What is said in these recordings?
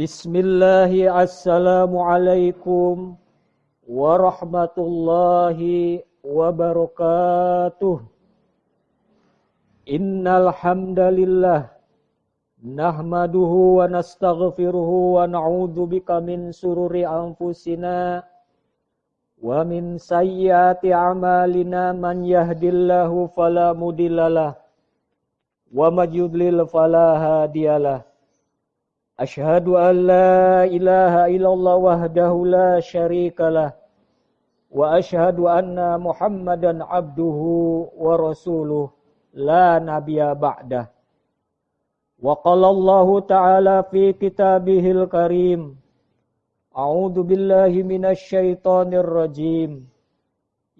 Bismillahi assalamualaikum warahmatullahi wabarakatuh. Innal hamdalillah nahmaduhu wa nastaghfiruhu wa na'udzu bika min sururi anfusina wa min sayyiati a'malina man yahdillahu fala mudhillalah wa may yudlil fala hadiyalah. أشهد أن لا إله إلا الله وحده لا شريك له وأشهد أن محمدا عبده ورسوله لا نبي بعده. وقال الله تعالى في كتابه الكريم أعوذ بالله من الشيطان الرجيم.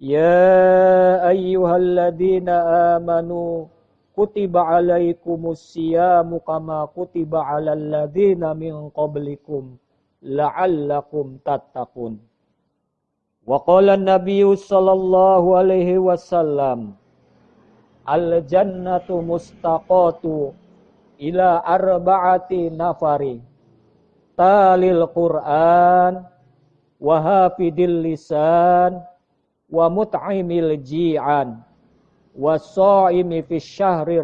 يا أيها الذين آمنوا kutiba alaikumus siyamu kama kutiba alal ladzina min qablikum la'allakum tattaqun. Wa qala an-nabiy sallallahu alaihi wasallam Al-jannatu mustaqatu ila arba'ati nafari talil Qur'an wa hafidil lisan wa mut'imil ji'an wa sha'imi fi syahri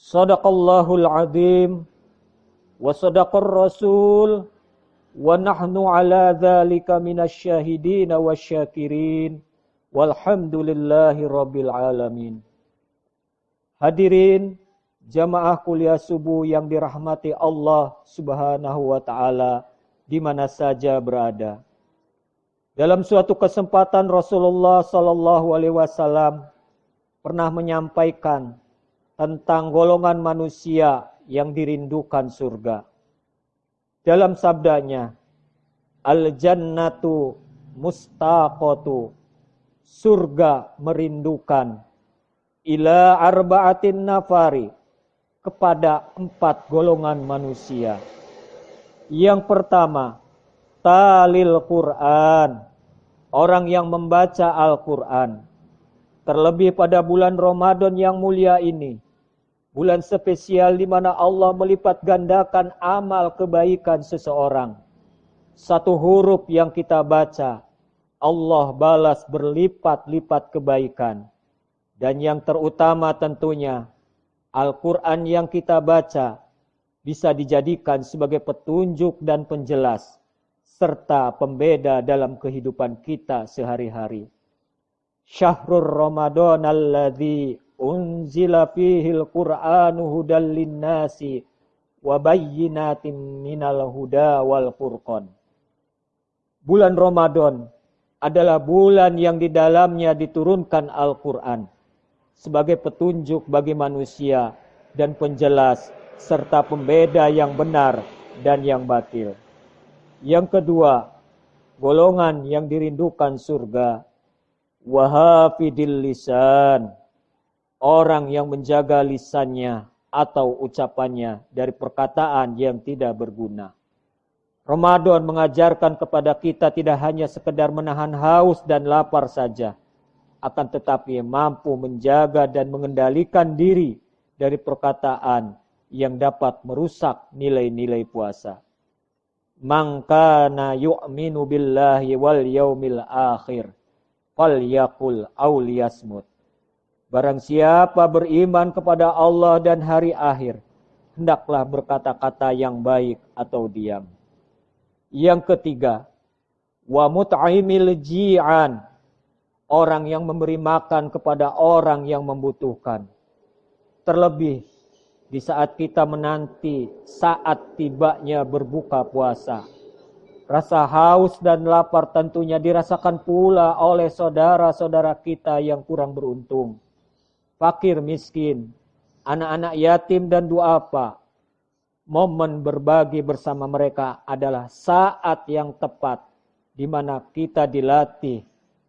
Sadaqallahul azim. Wa rasul. Wa nahnu ala dzalika minasyahidin wasyakirin walhamdulillahi rabbil alamin. Hadirin jamaah kuliah subuh yang dirahmati Allah Subhanahu wa taala di mana saja berada. Dalam suatu kesempatan Rasulullah sallallahu alaihi wasallam pernah menyampaikan tentang golongan manusia yang dirindukan surga. Dalam sabdanya, Al-jannatu mustaqatu. Surga merindukan ila arba'atin nafari kepada empat golongan manusia. Yang pertama, talil Quran, orang yang membaca Al-Quran. Terlebih pada bulan Ramadan yang mulia ini, bulan spesial di mana Allah melipat gandakan amal kebaikan seseorang. Satu huruf yang kita baca, Allah balas berlipat-lipat kebaikan. Dan yang terutama tentunya Al-Quran yang kita baca bisa dijadikan sebagai petunjuk dan penjelas serta pembeda dalam kehidupan kita sehari-hari. Syahrul Ramadan alladzi unzila fihi al-Qur'anu hudal linnasi wa bayyinatin minal huda wal furqan. Bulan Ramadan adalah bulan yang di dalamnya diturunkan Al-Quran sebagai petunjuk bagi manusia dan penjelas serta pembeda yang benar dan yang batil. Yang kedua, golongan yang dirindukan surga. Wahafidil lisan. Orang yang menjaga lisannya atau ucapannya dari perkataan yang tidak berguna. Ramadan mengajarkan kepada kita tidak hanya sekedar menahan haus dan lapar saja, akan tetapi mampu menjaga dan mengendalikan diri dari perkataan yang dapat merusak nilai-nilai puasa. Mangkana yu'minu billahi wal yaumil akhir falyakul auliyasmut. Barang siapa beriman kepada Allah dan hari akhir, hendaklah berkata-kata yang baik atau diam. Yang ketiga, wa mut'imil ji'an orang yang memberi makan kepada orang yang membutuhkan. Terlebih di saat kita menanti saat tibanya berbuka puasa. Rasa haus dan lapar tentunya dirasakan pula oleh saudara-saudara kita yang kurang beruntung. Fakir miskin, anak-anak yatim dan duafa. Momen berbagi bersama mereka adalah saat yang tepat di mana kita dilatih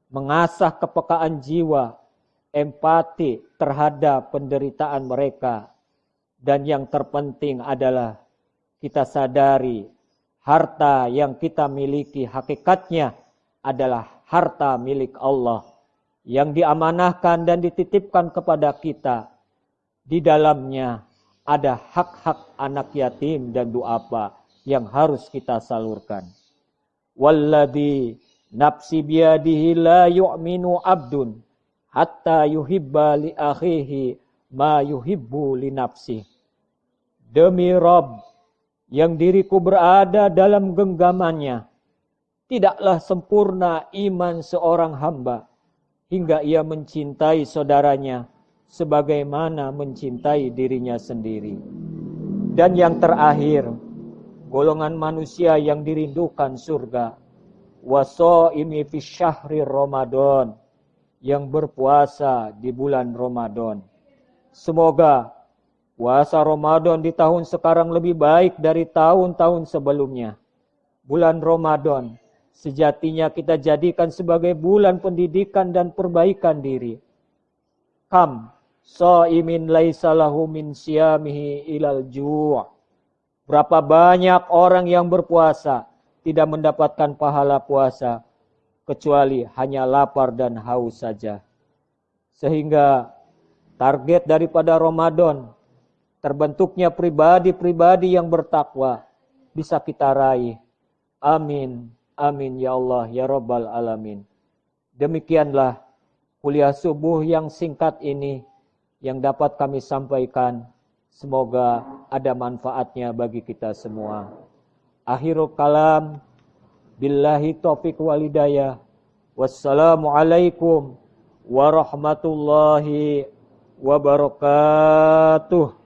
mengasah kepekaan jiwa, empati terhadap penderitaan mereka. Dan yang terpenting adalah kita sadari harta yang kita miliki hakikatnya adalah harta milik Allah yang diamanahkan dan dititipkan kepada kita. Di dalamnya ada hak-hak anak yatim dan apa yang harus kita salurkan. Walladhi nafsi biyadihi la yu'minu abdun hatta yuhibba li akhihi ma yuhibbu li nafsi. Demi Rob yang diriku berada dalam genggamannya, tidaklah sempurna iman seorang hamba hingga ia mencintai saudaranya sebagaimana mencintai dirinya sendiri. Dan yang terakhir, golongan manusia yang dirindukan surga. Waso ini fi syahri Ramadan yang berpuasa di bulan Ramadan. Semoga puasa Ramadan di tahun sekarang lebih baik dari tahun-tahun sebelumnya. Bulan Ramadan sejatinya kita jadikan sebagai bulan pendidikan dan perbaikan diri. Kam imin laisa lahu min siyamihi ilal ju' Berapa banyak orang yang berpuasa tidak mendapatkan pahala puasa kecuali hanya lapar dan haus saja. Sehingga target daripada Ramadan terbentuknya pribadi-pribadi yang bertakwa bisa kita raih. Amin. Amin ya Allah ya Rabbal alamin. Demikianlah kuliah subuh yang singkat ini yang dapat kami sampaikan. Semoga ada manfaatnya bagi kita semua. Akhirul kalam. Billahi taufiq walidayah. Wassalamualaikum warahmatullahi wabarakatuh.